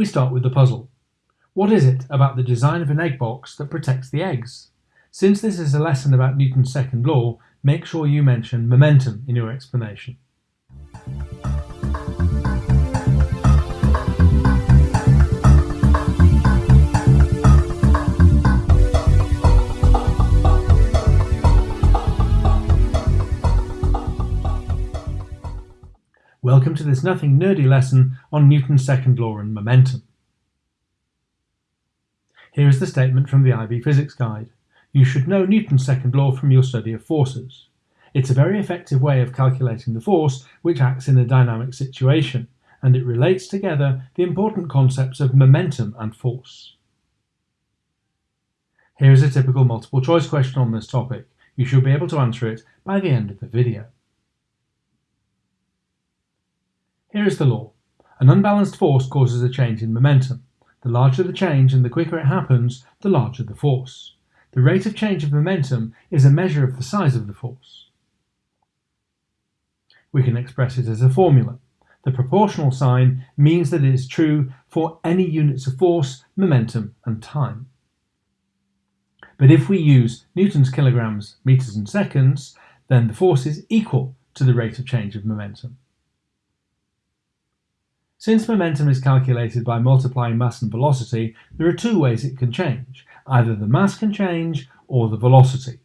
we start with the puzzle. What is it about the design of an egg box that protects the eggs? Since this is a lesson about Newton's second law, make sure you mention momentum in your explanation. Welcome to this nothing nerdy lesson on Newton's second law and momentum. Here is the statement from the IB Physics Guide. You should know Newton's second law from your study of forces. It's a very effective way of calculating the force which acts in a dynamic situation, and it relates together the important concepts of momentum and force. Here is a typical multiple choice question on this topic. You should be able to answer it by the end of the video. Here is the law. An unbalanced force causes a change in momentum. The larger the change and the quicker it happens, the larger the force. The rate of change of momentum is a measure of the size of the force. We can express it as a formula. The proportional sign means that it is true for any units of force, momentum and time. But if we use Newton's kilograms, meters and seconds, then the force is equal to the rate of change of momentum. Since momentum is calculated by multiplying mass and velocity, there are two ways it can change. Either the mass can change or the velocity.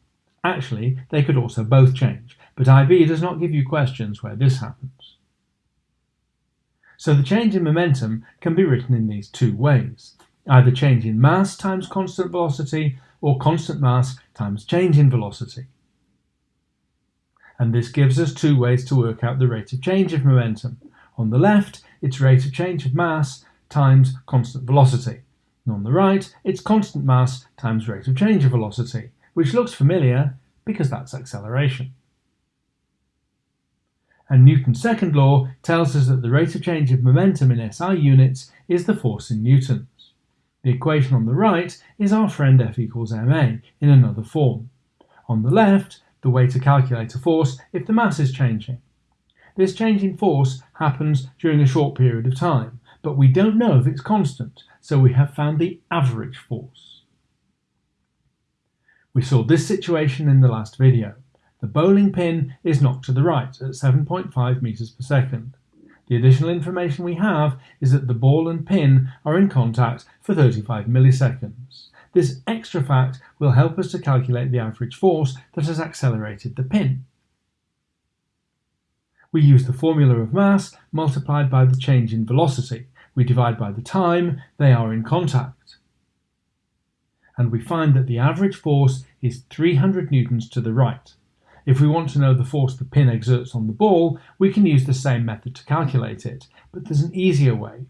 Actually, they could also both change, but IB does not give you questions where this happens. So the change in momentum can be written in these two ways. Either change in mass times constant velocity or constant mass times change in velocity. And this gives us two ways to work out the rate of change of momentum. On the left, its rate of change of mass times constant velocity. And on the right, it's constant mass times rate of change of velocity, which looks familiar because that's acceleration. And Newton's second law tells us that the rate of change of momentum in SI units is the force in newtons. The equation on the right is our friend F equals ma in another form. On the left, the way to calculate a force if the mass is changing. This change in force happens during a short period of time, but we don't know if it's constant, so we have found the average force. We saw this situation in the last video. The bowling pin is knocked to the right at 7.5 meters per second. The additional information we have is that the ball and pin are in contact for 35 milliseconds. This extra fact will help us to calculate the average force that has accelerated the pin we use the formula of mass multiplied by the change in velocity. We divide by the time they are in contact. And we find that the average force is 300 newtons to the right. If we want to know the force the pin exerts on the ball, we can use the same method to calculate it, but there's an easier way.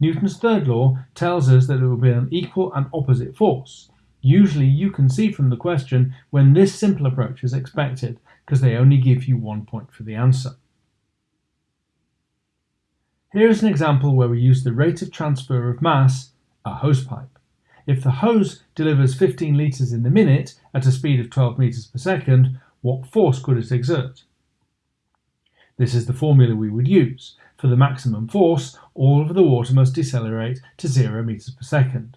Newton's third law tells us that it will be an equal and opposite force. Usually you can see from the question when this simple approach is expected, because they only give you one point for the answer. Here is an example where we use the rate of transfer of mass, a hosepipe. If the hose delivers 15 litres in the minute at a speed of 12 metres per second, what force could it exert? This is the formula we would use. For the maximum force, all of the water must decelerate to 0 metres per second.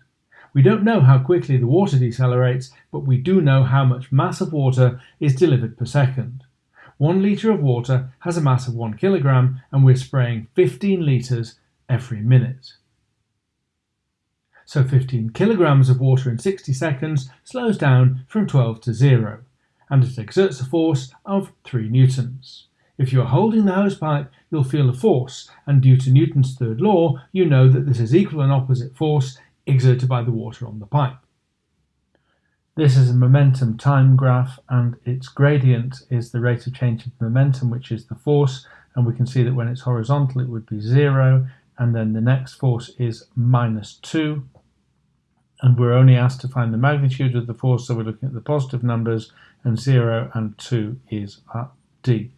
We don't know how quickly the water decelerates, but we do know how much mass of water is delivered per second. One litre of water has a mass of 1 kilogram and we're spraying 15 litres every minute. So 15 kilograms of water in 60 seconds slows down from 12 to 0 and it exerts a force of 3 newtons. If you are holding the hosepipe, you'll feel a force, and due to Newton's third law, you know that this is equal and opposite force exerted by the water on the pipe. This is a momentum time graph and its gradient is the rate of change of momentum which is the force and we can see that when it's horizontal it would be 0 and then the next force is minus 2 and we're only asked to find the magnitude of the force so we're looking at the positive numbers and 0 and 2 is at D.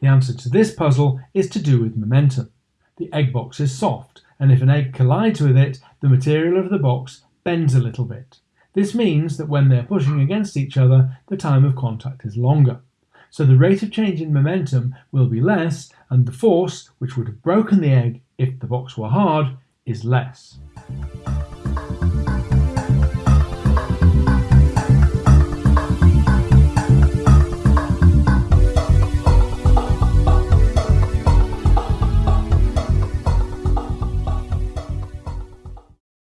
The answer to this puzzle is to do with momentum. The egg box is soft and if an egg collides with it the material of the box bends a little bit. This means that when they're pushing against each other, the time of contact is longer. So the rate of change in momentum will be less, and the force, which would have broken the egg if the box were hard, is less.